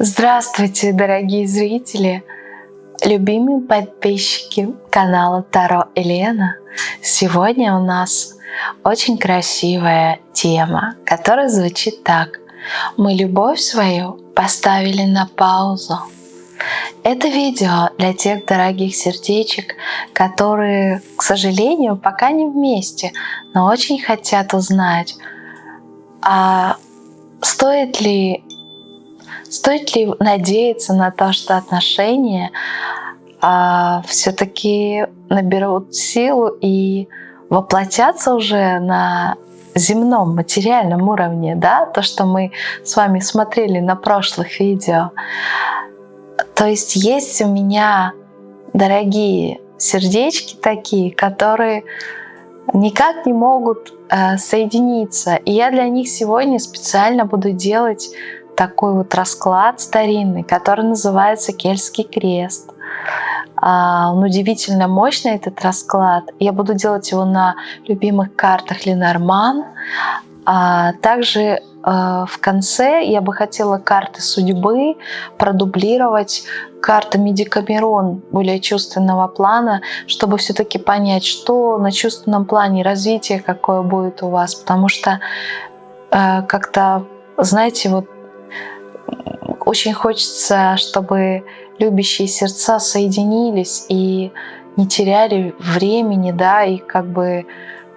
Здравствуйте, дорогие зрители, любимые подписчики канала Таро Елена. Сегодня у нас очень красивая тема, которая звучит так. Мы любовь свою поставили на паузу. Это видео для тех дорогих сердечек, которые, к сожалению, пока не вместе, но очень хотят узнать, а стоит ли Стоит ли надеяться на то, что отношения а, все-таки наберут силу и воплотятся уже на земном материальном уровне, да, то, что мы с вами смотрели на прошлых видео. То есть есть у меня дорогие сердечки такие, которые никак не могут э, соединиться. И я для них сегодня специально буду делать такой вот расклад старинный, который называется Кельтский крест. А, он удивительно мощный, этот расклад. Я буду делать его на любимых картах Ленорман. А также а, в конце я бы хотела карты судьбы продублировать картами Декамерон более чувственного плана, чтобы все-таки понять, что на чувственном плане развитие какое будет у вас. Потому что как-то, знаете, вот очень хочется, чтобы любящие сердца соединились и не теряли времени, да, и как бы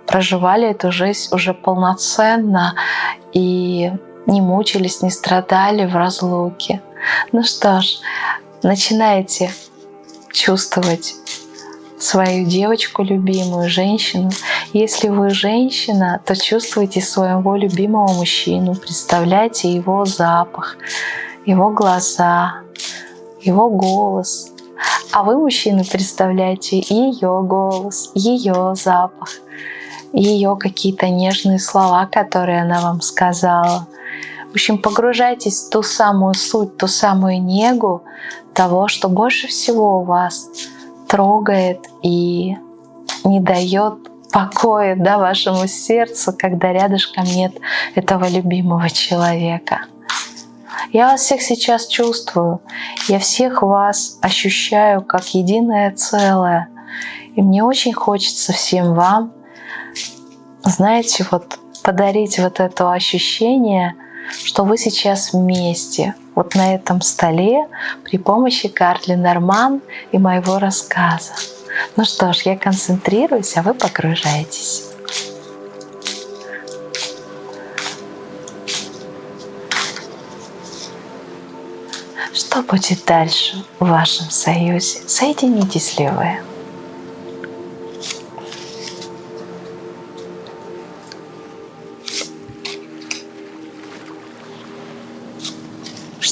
проживали эту жизнь уже полноценно и не мучились, не страдали в разлуке. Ну что ж, начинайте чувствовать свою девочку любимую, женщину. Если вы женщина, то чувствуйте своего любимого мужчину, представляйте его запах, его глаза, его голос. А вы, мужчины, представляете ее голос, ее запах, ее какие-то нежные слова, которые она вам сказала. В общем, погружайтесь в ту самую суть, ту самую негу того, что больше всего вас трогает и не дает покоя да, вашему сердцу, когда рядышком нет этого любимого человека. Я вас всех сейчас чувствую. Я всех вас ощущаю как единое целое. И мне очень хочется всем вам, знаете, вот подарить вот это ощущение, что вы сейчас вместе, вот на этом столе, при помощи карт Ленорман и моего рассказа. Ну что ж, я концентрируюсь, а вы погружаетесь. Что будет дальше в вашем союзе? Соединитесь ли вы?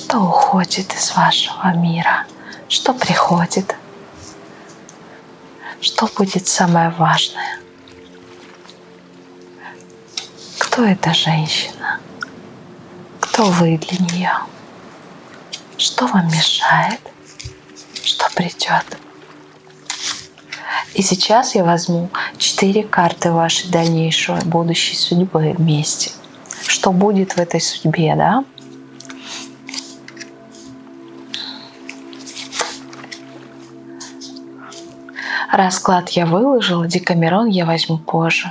Что уходит из вашего мира? Что приходит? Что будет самое важное? Кто эта женщина? Кто вы для нее? Что вам мешает? Что придет? И сейчас я возьму четыре карты вашей дальнейшей будущей судьбы вместе. Что будет в этой судьбе, да? Расклад я выложила, Декамерон я возьму позже.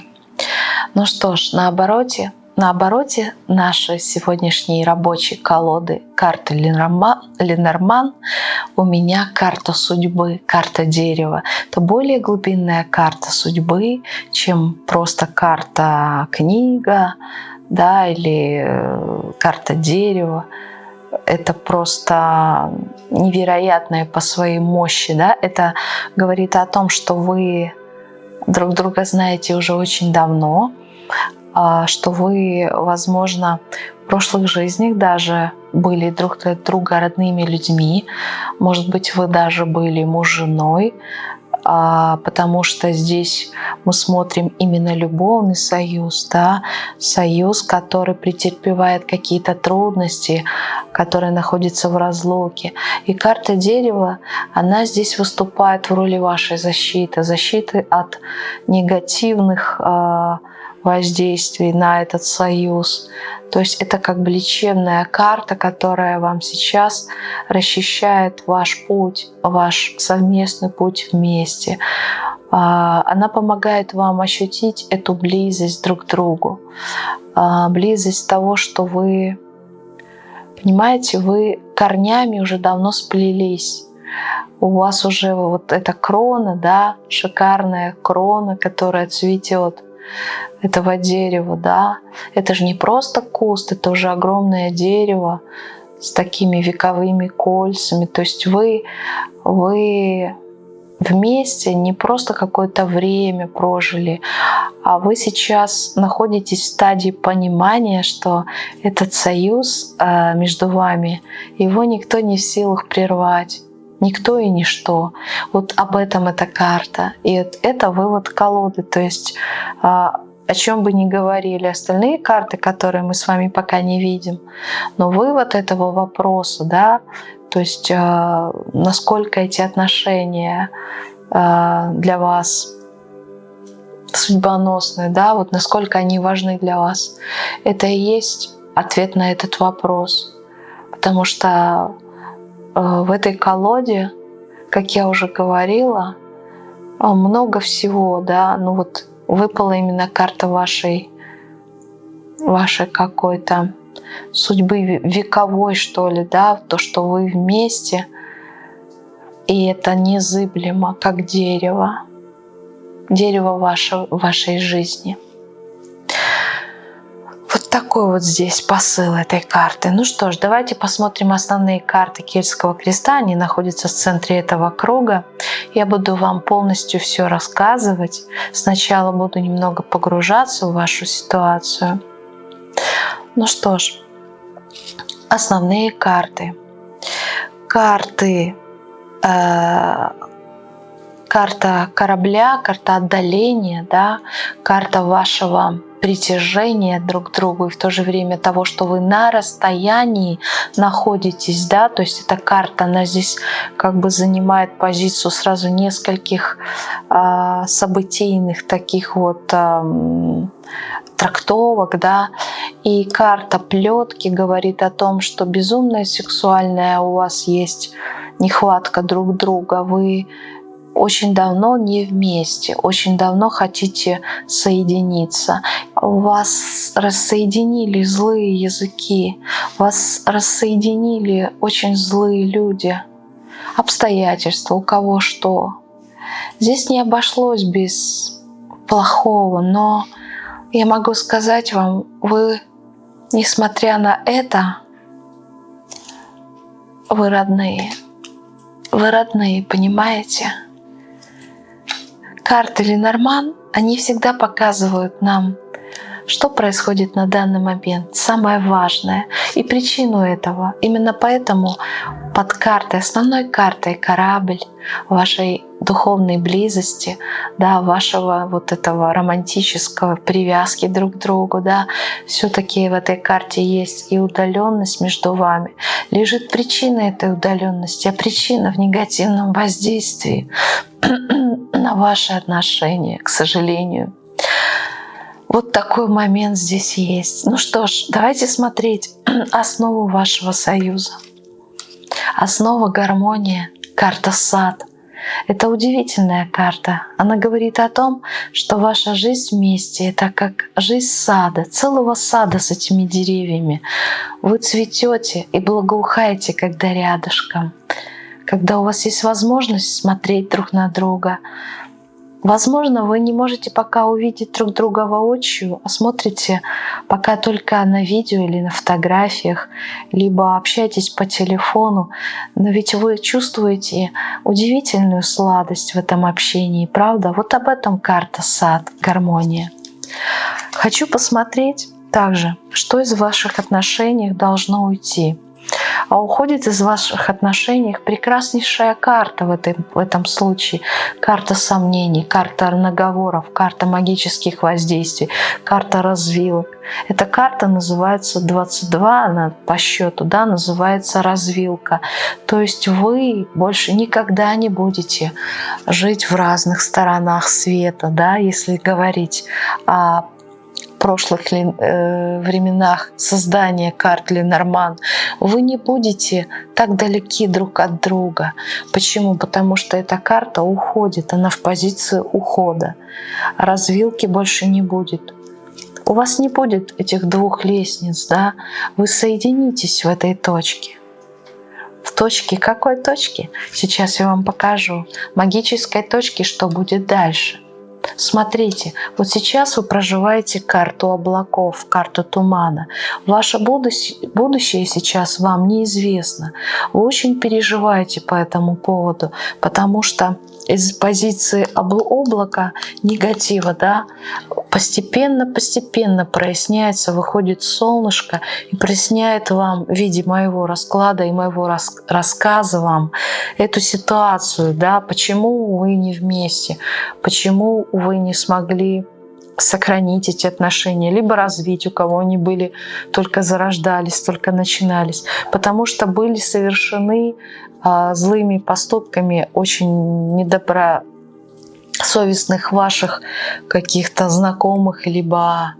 Ну что ж, на обороте на обороте нашей сегодняшней рабочей колоды карты Ленорман у меня карта судьбы, карта дерева. Это более глубинная карта судьбы, чем просто карта книга да, или э, карта дерева. Это просто невероятное по своей мощи. Да? Это говорит о том, что вы друг друга знаете уже очень давно, а, что вы, возможно, в прошлых жизнях даже были друг для друга родными людьми. Может быть, вы даже были муж женой, а, потому что здесь мы смотрим именно любовный союз, да, союз, который претерпевает какие-то трудности, который находится в разлуке. И карта дерева, она здесь выступает в роли вашей защиты, защиты от негативных э, воздействий на этот союз. То есть это как бы лечебная карта, которая вам сейчас расчищает ваш путь, ваш совместный путь вместе. А, она помогает вам ощутить эту близость друг к другу, а, близость того, что вы, понимаете, вы корнями уже давно сплелись. У вас уже вот эта крона, да, шикарная крона, которая цветет этого дерева, да. Это же не просто куст, это уже огромное дерево с такими вековыми кольцами. То есть вы, вы вместе не просто какое-то время прожили, а вы сейчас находитесь в стадии понимания, что этот союз э, между вами, его никто не в силах прервать. Никто и ничто. Вот об этом эта карта. И это вывод колоды. То есть а, о чем бы ни говорили остальные карты, которые мы с вами пока не видим, но вывод этого вопроса, да, то есть э, насколько эти отношения э, для вас судьбоносные, да, вот насколько они важны для вас, это и есть ответ на этот вопрос. Потому что в этой колоде, как я уже говорила, много всего, да, ну вот выпала именно карта вашей, вашей какой-то судьбы вековой, что ли, да, то, что вы вместе, и это незыблемо, как дерево, дерево ваше, вашей жизни. Такой вот здесь посыл этой карты. Ну что ж, давайте посмотрим основные карты Кельтского креста. Они находятся в центре этого круга. Я буду вам полностью все рассказывать. Сначала буду немного погружаться в вашу ситуацию. Ну что ж, основные карты. Карты, э, карта корабля, карта отдаления, да, карта вашего притяжения друг к другу и в то же время того, что вы на расстоянии находитесь, да, то есть эта карта, она здесь как бы занимает позицию сразу нескольких э, событийных таких вот э, трактовок, да, и карта плетки говорит о том, что безумная сексуальная у вас есть нехватка друг друга, вы очень давно не вместе, очень давно хотите соединиться. Вас рассоединили злые языки, вас рассоединили очень злые люди, обстоятельства, у кого что. Здесь не обошлось без плохого, но я могу сказать вам, вы, несмотря на это, вы родные. Вы родные, понимаете? Карты Ленорман, они всегда показывают нам, что происходит на данный момент, самое важное и причину этого. Именно поэтому под картой, основной картой корабль вашей духовной близости, да, вашего вот этого романтического привязки друг к другу, да, все-таки в этой карте есть и удаленность между вами. Лежит причина этой удаленности, а причина в негативном воздействии на ваши отношения, к сожалению. Вот такой момент здесь есть. Ну что ж, давайте смотреть основу вашего союза. Основа гармония, карта сад. Это удивительная карта. Она говорит о том, что ваша жизнь вместе — это как жизнь сада, целого сада с этими деревьями. Вы цветете и благоухаете, когда рядышком когда у вас есть возможность смотреть друг на друга. Возможно, вы не можете пока увидеть друг друга воочию, а смотрите пока только на видео или на фотографиях, либо общаетесь по телефону, но ведь вы чувствуете удивительную сладость в этом общении, правда? Вот об этом карта «Сад», гармония. Хочу посмотреть также, что из ваших отношений должно уйти а уходит из ваших отношений прекраснейшая карта в, этой, в этом случае. Карта сомнений, карта наговоров, карта магических воздействий, карта развилок. Эта карта называется 22, она по счету, да, называется развилка. То есть вы больше никогда не будете жить в разных сторонах света, да, если говорить о прошлых э, временах создания карт Ленорман, вы не будете так далеки друг от друга. Почему? Потому что эта карта уходит, она в позиции ухода. Развилки больше не будет. У вас не будет этих двух лестниц, да? Вы соединитесь в этой точке. В точке какой точки? Сейчас я вам покажу. Магической точки, что будет дальше. Смотрите, вот сейчас вы проживаете карту облаков, карту тумана. Ваше будущее сейчас вам неизвестно. Вы очень переживаете по этому поводу, потому что из позиции облака негатива, да, постепенно-постепенно проясняется, выходит солнышко и проясняет вам в виде моего расклада и моего рас рассказа вам эту ситуацию, да, почему вы не вместе, почему вы не смогли сохранить эти отношения, либо развить, у кого они были, только зарождались, только начинались, потому что были совершены а, злыми поступками очень недобросовестных ваших каких-то знакомых, либо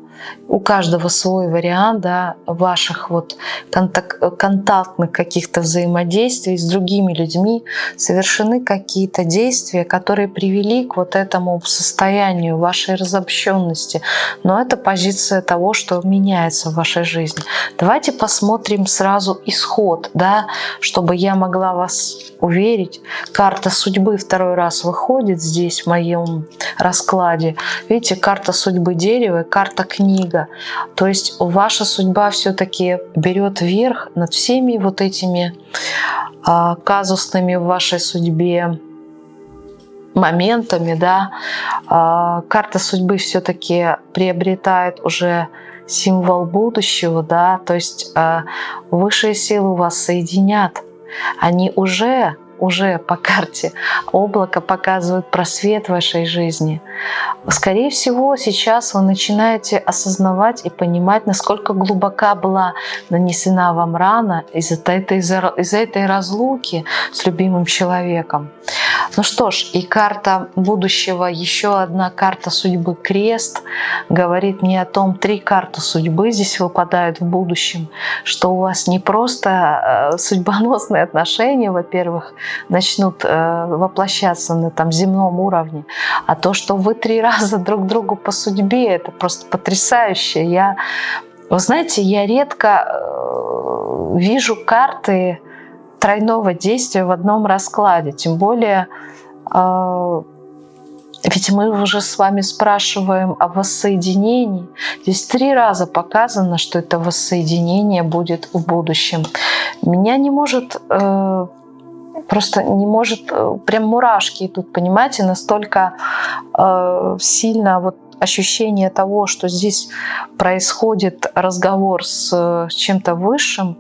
у каждого свой вариант да, ваших вот контак контактных каких-то взаимодействий с другими людьми, совершены какие-то действия, которые привели к вот этому состоянию вашей разобщенности. Но это позиция того, что меняется в вашей жизни. Давайте посмотрим сразу исход, да, чтобы я могла вас уверить. Карта судьбы второй раз выходит здесь в моем раскладе. Видите, карта судьбы дерева, карта книга. То есть ваша судьба все-таки берет верх над всеми вот этими а, казусными в вашей судьбе моментами, да, а, карта судьбы все-таки приобретает уже символ будущего, да, то есть а, высшие силы вас соединят, они уже уже по карте облако показывают просвет вашей жизни. Скорее всего, сейчас вы начинаете осознавать и понимать, насколько глубока была нанесена вам рана из-за этой, из этой разлуки с любимым человеком. Ну что ж, и карта будущего, еще одна карта судьбы крест, говорит мне о том, три карты судьбы здесь выпадают в будущем, что у вас не просто э, судьбоносные отношения, во-первых, начнут э, воплощаться на там, земном уровне, а то, что вы три раза друг другу по судьбе, это просто потрясающе. Я, вы знаете, я редко э, вижу карты тройного действия в одном раскладе, тем более э, ведь мы уже с вами спрашиваем о воссоединении. Здесь три раза показано, что это воссоединение будет в будущем. Меня не может просто не может, э, прям мурашки идут, понимаете, настолько э, сильно вот ощущение того, что здесь происходит разговор с, с чем-то высшим,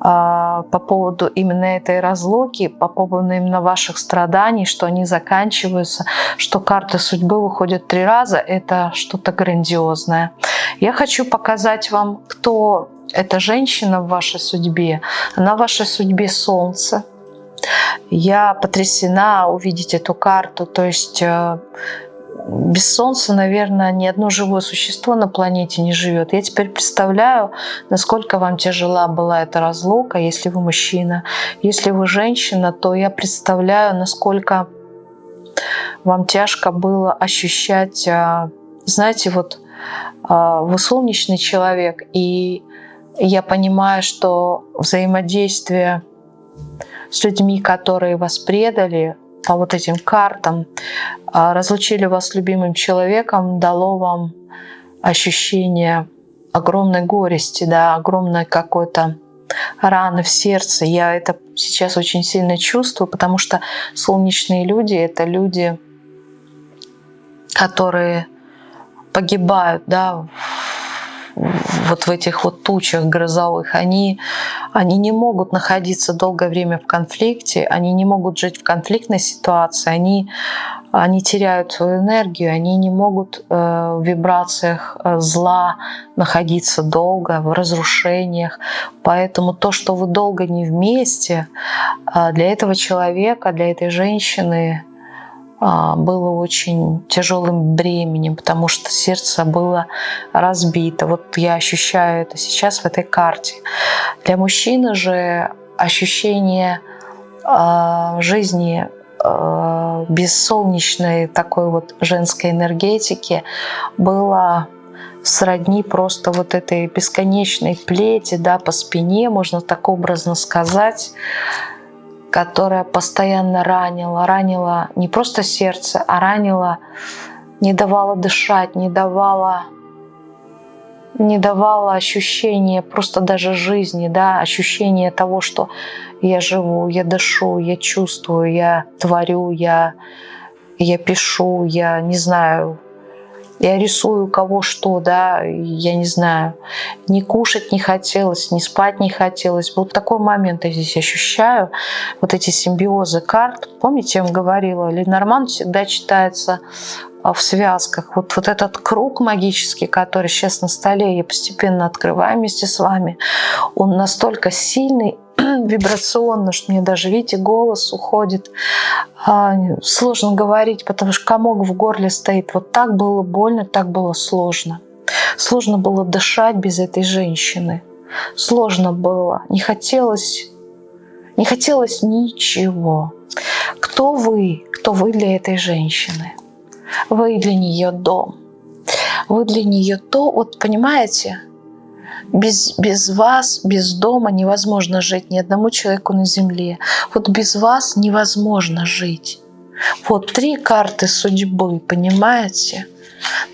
э, по поводу именно этой разлуки, по поводу именно ваших страданий, что они заканчиваются, что карты судьбы выходят три раза, это что-то грандиозное. Я хочу показать вам, кто эта женщина в вашей судьбе. Она в вашей судьбе Солнце. Я потрясена увидеть эту карту. То есть э, без Солнца, наверное, ни одно живое существо на планете не живет. Я теперь представляю, насколько вам тяжела была эта разлука, если вы мужчина. Если вы женщина, то я представляю, насколько вам тяжко было ощущать, э, знаете, вот э, вы солнечный человек, и я понимаю, что взаимодействие с людьми, которые вас предали, по вот этим картам, а, разлучили вас с любимым человеком, дало вам ощущение огромной горести, да, огромной какой-то раны в сердце. Я это сейчас очень сильно чувствую, потому что солнечные люди — это люди, которые погибают да, вот в этих вот тучах грозовых, они, они не могут находиться долгое время в конфликте, они не могут жить в конфликтной ситуации, они, они теряют свою энергию, они не могут э, в вибрациях э, зла находиться долго, в разрушениях. Поэтому то, что вы долго не вместе, э, для этого человека, для этой женщины, было очень тяжелым бременем, потому что сердце было разбито. Вот я ощущаю это сейчас в этой карте. Для мужчины же ощущение э, жизни э, без солнечной такой вот женской энергетики было сродни просто вот этой бесконечной плети да, по спине, можно так образно сказать, которая постоянно ранила, ранила не просто сердце, а ранила, не давала дышать, не давала не давала ощущения просто даже жизни, да, ощущения того, что я живу, я дышу, я чувствую, я творю, я, я пишу, я не знаю, я рисую кого что, да, я не знаю, не кушать не хотелось, не спать не хотелось. Вот такой момент я здесь ощущаю, вот эти симбиозы карт. Помните, я вам говорила, Ленорман всегда читается а, в связках. Вот, вот этот круг магический, который сейчас на столе я постепенно открываю вместе с вами, он настолько сильный, вибрационно, что мне даже, видите, голос уходит. А, сложно говорить, потому что комок в горле стоит. Вот так было больно, так было сложно. Сложно было дышать без этой женщины. Сложно было. Не хотелось, не хотелось ничего. Кто вы? Кто вы для этой женщины? Вы для нее дом. Вы для нее то, вот понимаете, без, без вас, без дома невозможно жить ни одному человеку на земле. Вот без вас невозможно жить. Вот три карты судьбы, понимаете?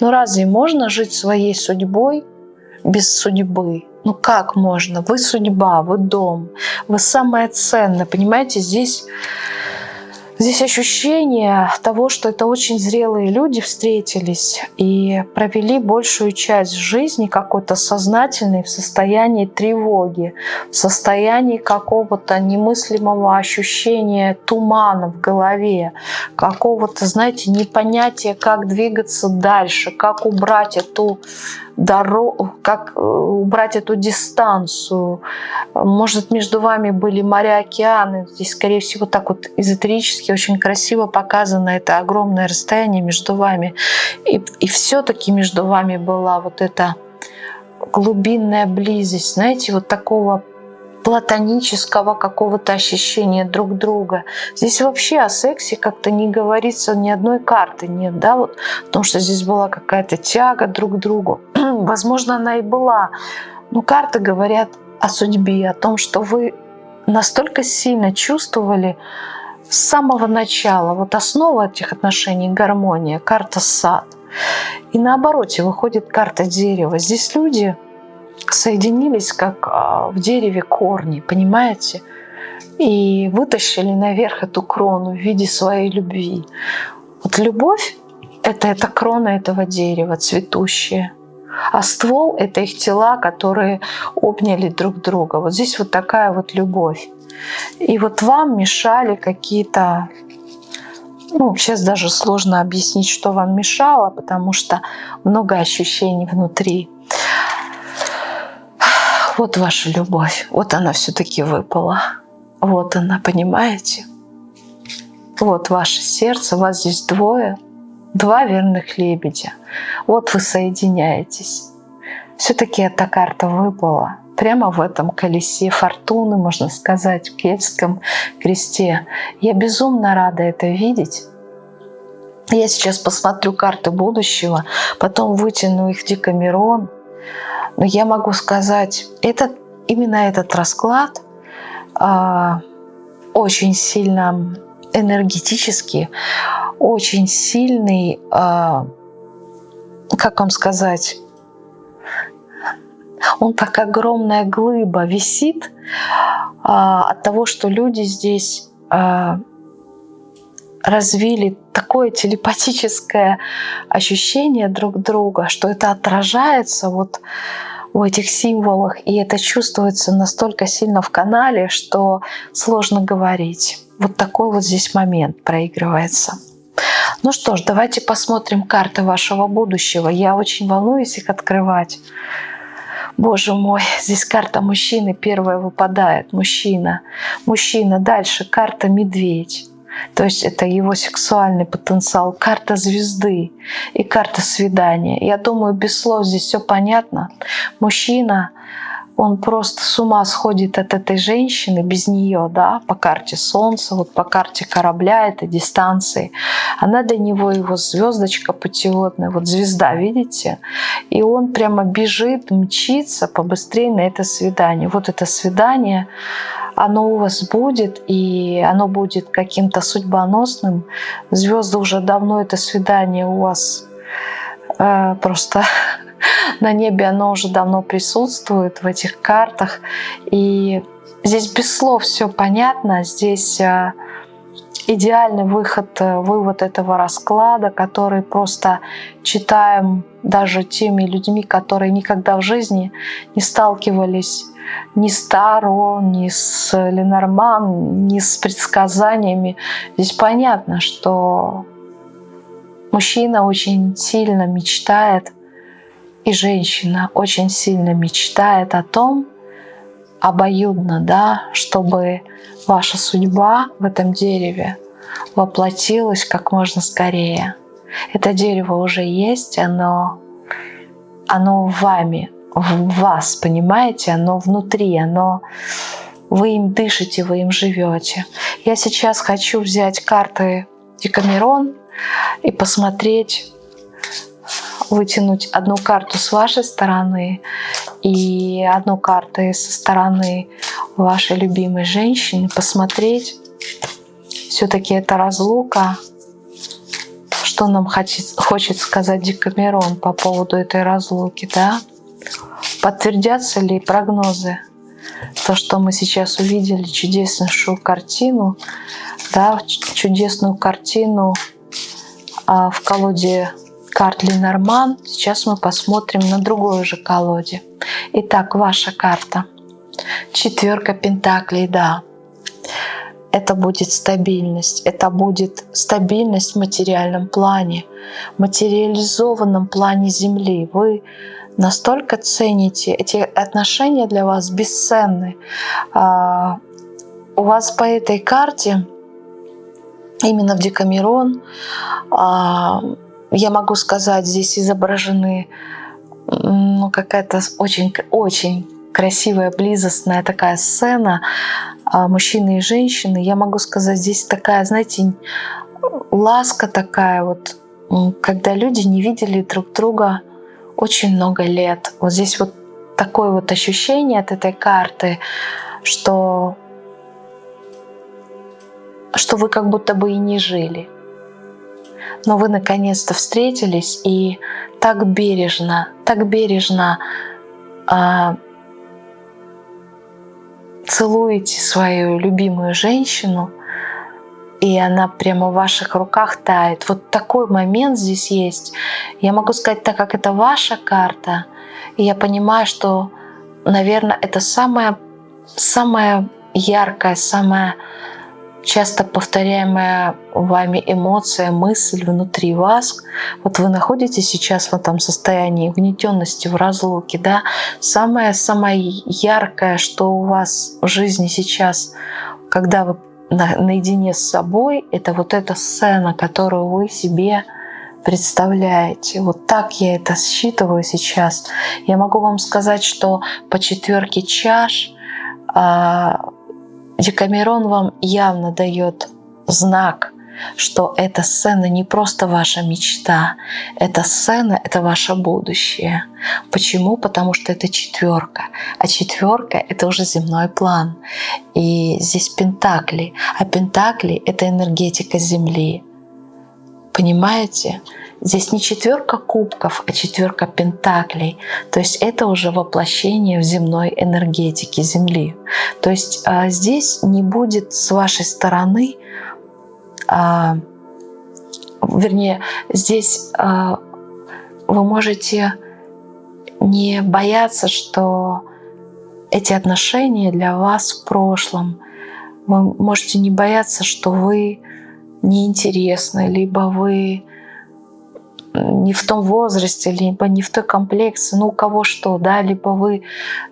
Ну разве можно жить своей судьбой без судьбы? Ну как можно? Вы судьба, вы дом, вы самое ценное. Понимаете, здесь Здесь ощущение того, что это очень зрелые люди встретились и провели большую часть жизни какой-то сознательной в состоянии тревоги, в состоянии какого-то немыслимого ощущения тумана в голове, какого-то, знаете, непонятия, как двигаться дальше, как убрать эту дорогу, как э, убрать эту дистанцию. Может, между вами были моря, океаны. Здесь, скорее всего, так вот эзотерически очень красиво показано это огромное расстояние между вами. И, и все-таки между вами была вот эта глубинная близость, знаете, вот такого платонического какого-то ощущения друг друга. Здесь вообще о сексе как-то не говорится, ни одной карты нет, да, вот, потому что здесь была какая-то тяга друг к другу. Возможно, она и была, но карты говорят о судьбе, о том, что вы настолько сильно чувствовали с самого начала, вот основа этих отношений — гармония, карта сад. И наоборот, выходит карта дерева. Здесь люди соединились, как а, в дереве корни, понимаете? И вытащили наверх эту крону в виде своей любви. Вот любовь — это, это крона этого дерева, цветущая. А ствол — это их тела, которые обняли друг друга. Вот здесь вот такая вот любовь. И вот вам мешали какие-то ну, сейчас даже сложно объяснить, что вам мешало, потому что много ощущений внутри вот ваша любовь, вот она все-таки выпала. Вот она, понимаете? Вот ваше сердце, вас здесь двое, два верных лебедя. Вот вы соединяетесь. Все-таки эта карта выпала прямо в этом колесе фортуны, можно сказать, в кельтском кресте. Я безумно рада это видеть. Я сейчас посмотрю карты будущего, потом вытяну их Декамерон, но я могу сказать, этот, именно этот расклад э, очень сильно энергетически, очень сильный, э, как вам сказать, он как огромная глыба висит э, от того, что люди здесь э, развили такое телепатическое ощущение друг друга, что это отражается вот в этих символах, и это чувствуется настолько сильно в канале, что сложно говорить. Вот такой вот здесь момент проигрывается. Ну что ж, давайте посмотрим карты вашего будущего. Я очень волнуюсь их открывать. Боже мой, здесь карта мужчины первая выпадает. Мужчина. Мужчина. Дальше карта медведь. То есть это его сексуальный потенциал, карта звезды и карта свидания. Я думаю, без слов здесь все понятно. Мужчина он просто с ума сходит от этой женщины без нее, да, по карте Солнца, вот по карте корабля, этой дистанции. Она для него его звездочка путеводная, вот звезда, видите? И он прямо бежит, мчится побыстрее на это свидание. Вот это свидание, оно у вас будет, и оно будет каким-то судьбоносным. Звезды уже давно это свидание у вас э, просто на небе оно уже давно присутствует в этих картах. И здесь без слов все понятно. Здесь э, идеальный выход, э, вывод этого расклада, который просто читаем даже теми людьми, которые никогда в жизни не сталкивались ни с Таро, ни с Ленорман, ни с предсказаниями. Здесь понятно, что мужчина очень сильно мечтает и женщина очень сильно мечтает о том, обоюдно, да, чтобы ваша судьба в этом дереве воплотилась как можно скорее. Это дерево уже есть, оно, оно вами, в вас, понимаете, оно внутри, оно вы им дышите, вы им живете. Я сейчас хочу взять карты Декамерон и посмотреть, вытянуть одну карту с вашей стороны и одну карту со стороны вашей любимой женщины, посмотреть, все-таки это разлука, что нам хочет, хочет сказать Декамерон по поводу этой разлуки, да? Подтвердятся ли прогнозы? То, что мы сейчас увидели, чудеснейшую картину, да, чудесную картину а, в колоде карт Ленорман. Сейчас мы посмотрим на другой уже колоде. Итак, ваша карта. Четверка Пентаклей, да. Это будет стабильность. Это будет стабильность в материальном плане, материализованном плане Земли. Вы настолько цените, эти отношения для вас бесценны. А, у вас по этой карте, именно в Декамерон, а, я могу сказать, здесь изображены ну, какая-то очень-очень красивая, близостная такая сцена а, мужчины и женщины. Я могу сказать, здесь такая, знаете, ласка такая вот, когда люди не видели друг друга очень много лет. Вот здесь вот такое вот ощущение от этой карты, что, что вы как будто бы и не жили но вы наконец-то встретились и так бережно, так бережно э, целуете свою любимую женщину, и она прямо в ваших руках тает. Вот такой момент здесь есть. Я могу сказать, так как это ваша карта, и я понимаю, что, наверное, это самая, самая яркая, самая часто повторяемая вами эмоция, мысль внутри вас, вот вы находитесь сейчас в этом состоянии угнетенности, в разлуке, да, самое-самое яркое, что у вас в жизни сейчас, когда вы на, наедине с собой, это вот эта сцена, которую вы себе представляете. Вот так я это считываю сейчас. Я могу вам сказать, что по четверке чаш а, Декамерон вам явно дает знак, что эта сцена не просто ваша мечта, эта сцена — это ваше будущее. Почему? Потому что это четверка, а четверка — это уже земной план. И здесь пентакли, а пентакли — это энергетика Земли. Понимаете? Здесь не четверка кубков, а четверка пентаклей. То есть это уже воплощение в земной энергетике Земли. То есть а, здесь не будет с вашей стороны, а, вернее, здесь а, вы можете не бояться, что эти отношения для вас в прошлом. Вы можете не бояться, что вы неинтересны, либо вы не в том возрасте, либо не в той комплекции, ну у кого что, да, либо вы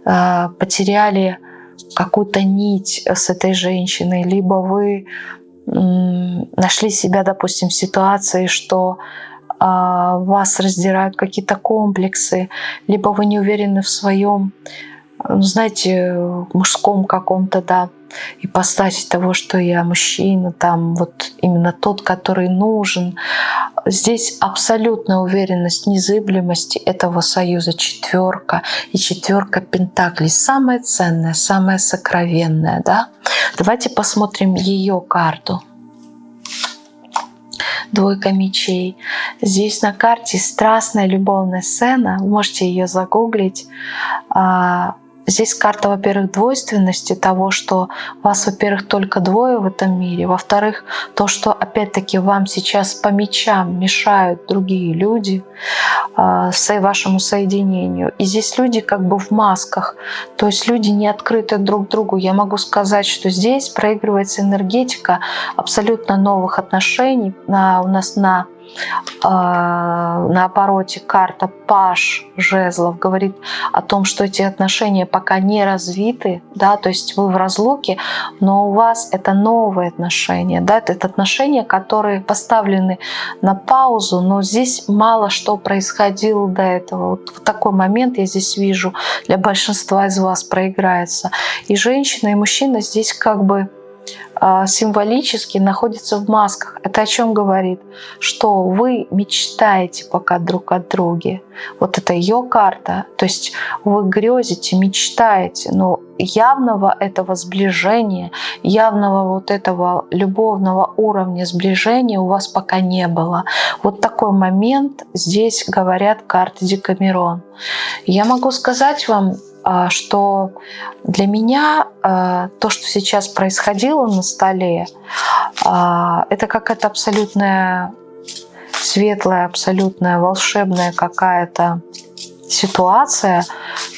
э, потеряли какую-то нить с этой женщиной, либо вы нашли себя, допустим, в ситуации, что а, вас раздирают какие-то комплексы, либо вы не уверены в своем, знаете, мужском каком-то, да, ипостаси того, что я мужчина, там вот именно тот, который нужен. Здесь абсолютная уверенность незыблемости этого союза четверка и четверка пентаклей. Самое ценное, самое сокровенное. Да? Давайте посмотрим ее карту. Двойка мечей. Здесь на карте страстная любовная сцена. Вы можете ее загуглить а, Здесь карта, во-первых, двойственности того, что вас, во-первых, только двое в этом мире, во-вторых, то, что опять-таки вам сейчас по мечам мешают другие люди э, вашему соединению. И здесь люди как бы в масках, то есть люди не открыты друг другу. Я могу сказать, что здесь проигрывается энергетика абсолютно новых отношений на, у нас на на обороте карта Паш жезлов говорит о том, что эти отношения пока не развиты, да, то есть вы в разлуке, но у вас это новые отношения, да, это отношения, которые поставлены на паузу, но здесь мало что происходило до этого. Вот в такой момент я здесь вижу для большинства из вас проиграется. И женщина, и мужчина здесь как бы а, символически находится в масках. Это о чем говорит? Что вы мечтаете пока друг о друге. Вот это ее карта. То есть вы грезите, мечтаете, но явного этого сближения, явного вот этого любовного уровня сближения у вас пока не было. Вот такой момент здесь говорят карты Декамерон. Я могу сказать вам, а, что для меня а, то, что сейчас происходило на столе, а, это какая-то абсолютная светлая, абсолютная волшебная какая-то ситуация,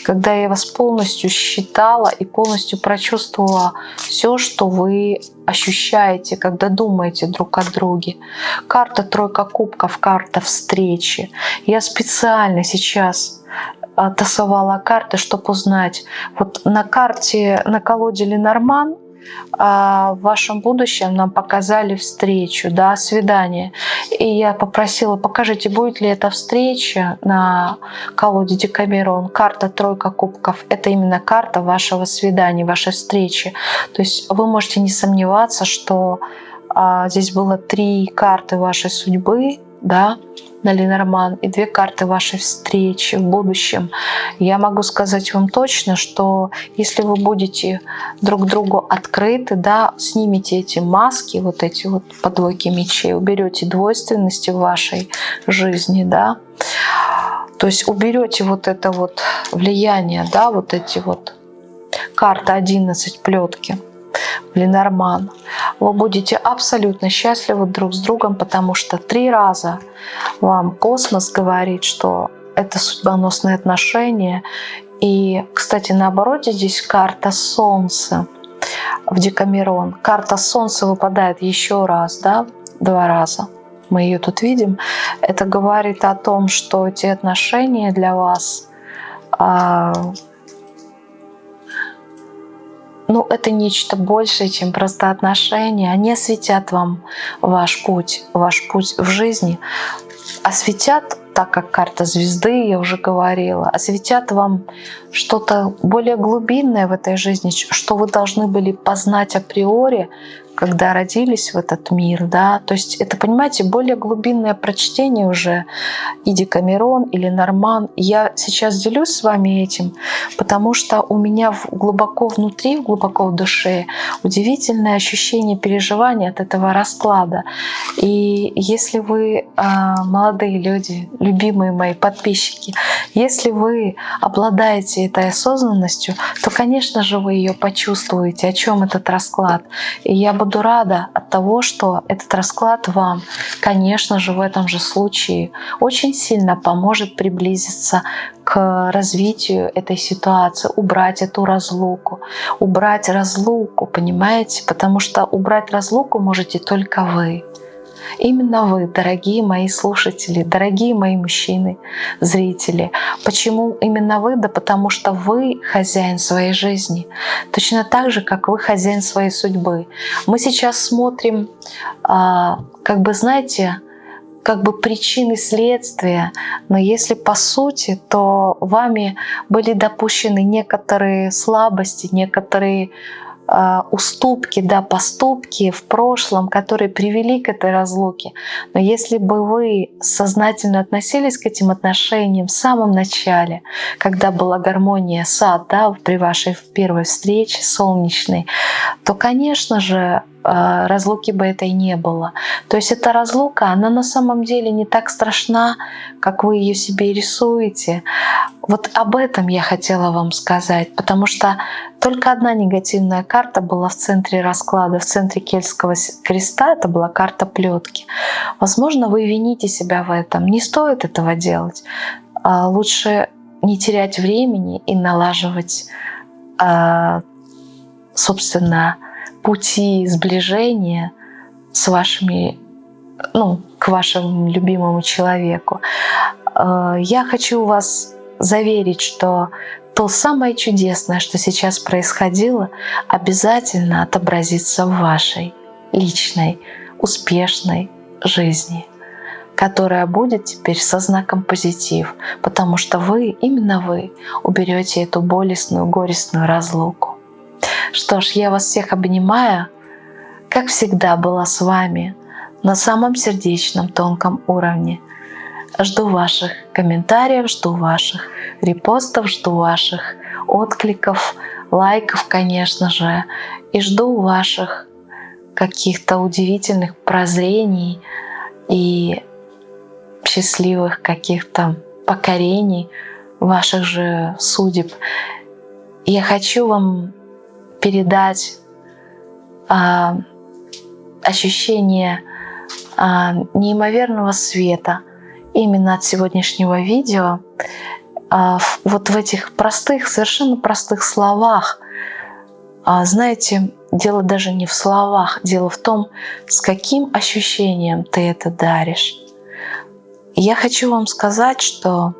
когда я вас полностью считала и полностью прочувствовала все, что вы ощущаете, когда думаете друг о друге. Карта тройка кубков, карта встречи. Я специально сейчас тасовала карты, чтобы узнать. Вот на карте, на колоде Ленорман а, в вашем будущем нам показали встречу, да, свидание. И я попросила, покажите, будет ли эта встреча на колоде Декамерон. Карта тройка кубков – это именно карта вашего свидания, вашей встречи. То есть вы можете не сомневаться, что а, здесь было три карты вашей судьбы, да, на Ленорман и две карты вашей встречи в будущем. Я могу сказать вам точно, что если вы будете друг другу открыты, да, снимете эти маски, вот эти вот подвойки мечей, уберете двойственности в вашей жизни, да, то есть уберете вот это вот влияние, да, вот эти вот карта 11 плетки, Ленорман. Вы будете абсолютно счастливы друг с другом, потому что три раза вам космос говорит, что это судьбоносные отношения. И, кстати, наоборот, здесь карта Солнца в Декамерон. Карта Солнца выпадает еще раз, да, два раза. Мы ее тут видим. Это говорит о том, что эти отношения для вас а, ну, это нечто большее, чем просто отношения. Они осветят вам ваш путь, ваш путь в жизни. Осветят, так как карта звезды, я уже говорила, осветят вам что-то более глубинное в этой жизни, что вы должны были познать априори, когда родились в этот мир, да, то есть это, понимаете, более глубинное прочтение уже и Декамерон или Норман. Я сейчас делюсь с вами этим, потому что у меня глубоко внутри, глубоко в душе удивительное ощущение переживания от этого расклада. И если вы, а, молодые люди, любимые мои подписчики, если вы обладаете этой осознанностью, то, конечно же, вы ее почувствуете, о чем этот расклад. И я буду рада от того, что этот расклад вам, конечно же, в этом же случае очень сильно поможет приблизиться к развитию этой ситуации, убрать эту разлуку, убрать разлуку, понимаете? Потому что убрать разлуку можете только вы. Именно вы, дорогие мои слушатели, дорогие мои мужчины, зрители. Почему именно вы? Да потому что вы хозяин своей жизни. Точно так же, как вы хозяин своей судьбы. Мы сейчас смотрим, а, как бы, знаете, как бы причины следствия, но если по сути, то вами были допущены некоторые слабости, некоторые уступки, да, поступки в прошлом, которые привели к этой разлуке. Но если бы вы сознательно относились к этим отношениям в самом начале, когда была гармония сад, да, при вашей первой встрече солнечной, то, конечно же, а, разлуки бы этой не было. То есть эта разлука, она на самом деле не так страшна, как вы ее себе рисуете. Вот об этом я хотела вам сказать, потому что только одна негативная карта была в центре расклада, в центре кельтского креста, это была карта плетки. Возможно, вы вините себя в этом. Не стоит этого делать. А лучше не терять времени и налаживать, а, собственно, пути сближения с вашими, ну, к вашему любимому человеку. Э, я хочу вас заверить, что то самое чудесное, что сейчас происходило, обязательно отобразится в вашей личной, успешной жизни, которая будет теперь со знаком позитив, потому что вы, именно вы, уберете эту болестную, горестную разлуку. Что ж, я вас всех обнимаю. Как всегда была с вами на самом сердечном, тонком уровне. Жду ваших комментариев, жду ваших репостов, жду ваших откликов, лайков, конечно же. И жду ваших каких-то удивительных прозрений и счастливых каких-то покорений ваших же судеб. Я хочу вам передать а, ощущение а, неимоверного света именно от сегодняшнего видео. А, вот в этих простых, совершенно простых словах. А, знаете, дело даже не в словах, дело в том, с каким ощущением ты это даришь. Я хочу вам сказать, что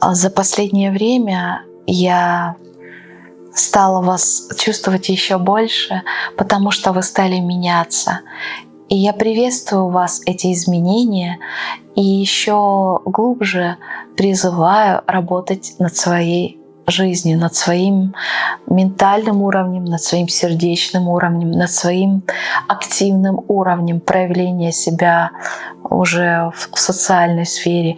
а, за последнее время я стала вас чувствовать еще больше, потому что вы стали меняться. И я приветствую вас эти изменения и еще глубже призываю работать над своей жизнью, над своим ментальным уровнем, над своим сердечным уровнем, над своим активным уровнем проявления себя уже в социальной сфере.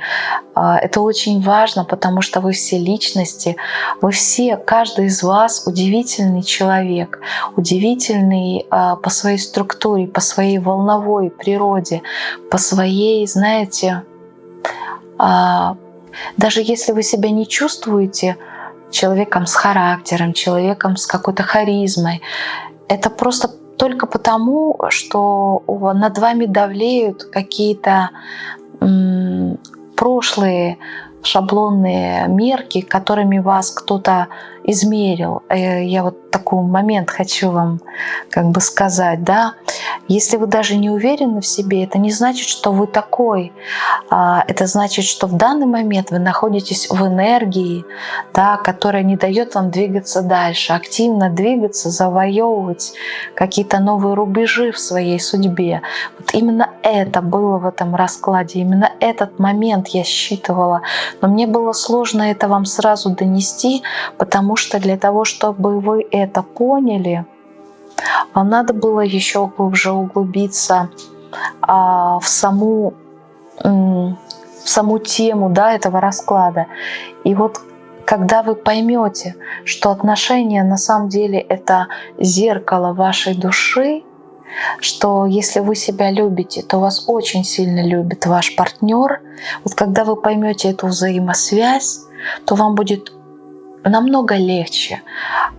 А, это очень важно, потому что вы все личности, вы все, каждый из вас удивительный человек, удивительный а, по своей структуре, по своей волновой природе, по своей, знаете, а, даже если вы себя не чувствуете человеком с характером, человеком с какой-то харизмой. Это просто только потому, что над вами давлеют какие-то прошлые шаблонные мерки, которыми вас кто-то измерил. Э, я вот такой момент хочу вам как бы сказать, да. Если вы даже не уверены в себе, это не значит, что вы такой. А, это значит, что в данный момент вы находитесь в энергии, да, которая не дает вам двигаться дальше, активно двигаться, завоевывать какие-то новые рубежи в своей судьбе. Вот именно это было в этом раскладе, именно этот момент я считывала. Но мне было сложно это вам сразу донести, потому что для того, чтобы вы это поняли, вам надо было еще глубже углубиться а, в саму в саму тему да, этого расклада. И вот когда вы поймете, что отношения на самом деле это зеркало вашей души, что если вы себя любите, то вас очень сильно любит ваш партнер. Вот когда вы поймете эту взаимосвязь, то вам будет намного легче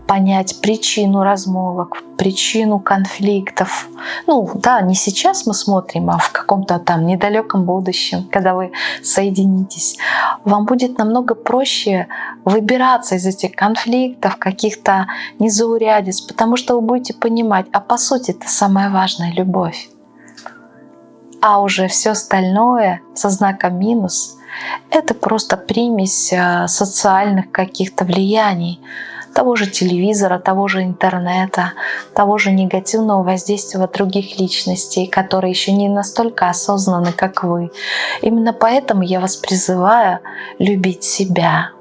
понять причину размолвок, причину конфликтов. Ну да, не сейчас мы смотрим, а в каком-то там недалеком будущем, когда вы соединитесь. вам будет намного проще выбираться из этих конфликтов, каких-то незаурядиц, потому что вы будете понимать, а по сути это самая важная любовь. А уже все остальное со знаком минус — это просто примесь э, социальных каких-то влияний, того же телевизора, того же интернета, того же негативного воздействия других личностей, которые еще не настолько осознаны, как вы. Именно поэтому я вас призываю любить себя.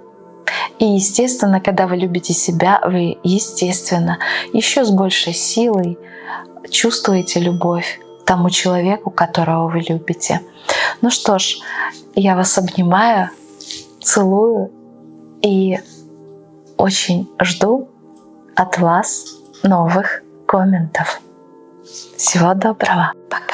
И естественно, когда вы любите себя, вы, естественно, еще с большей силой чувствуете любовь тому человеку, которого вы любите. Ну что ж, я вас обнимаю, целую и очень жду от вас новых комментов. Всего доброго. Пока.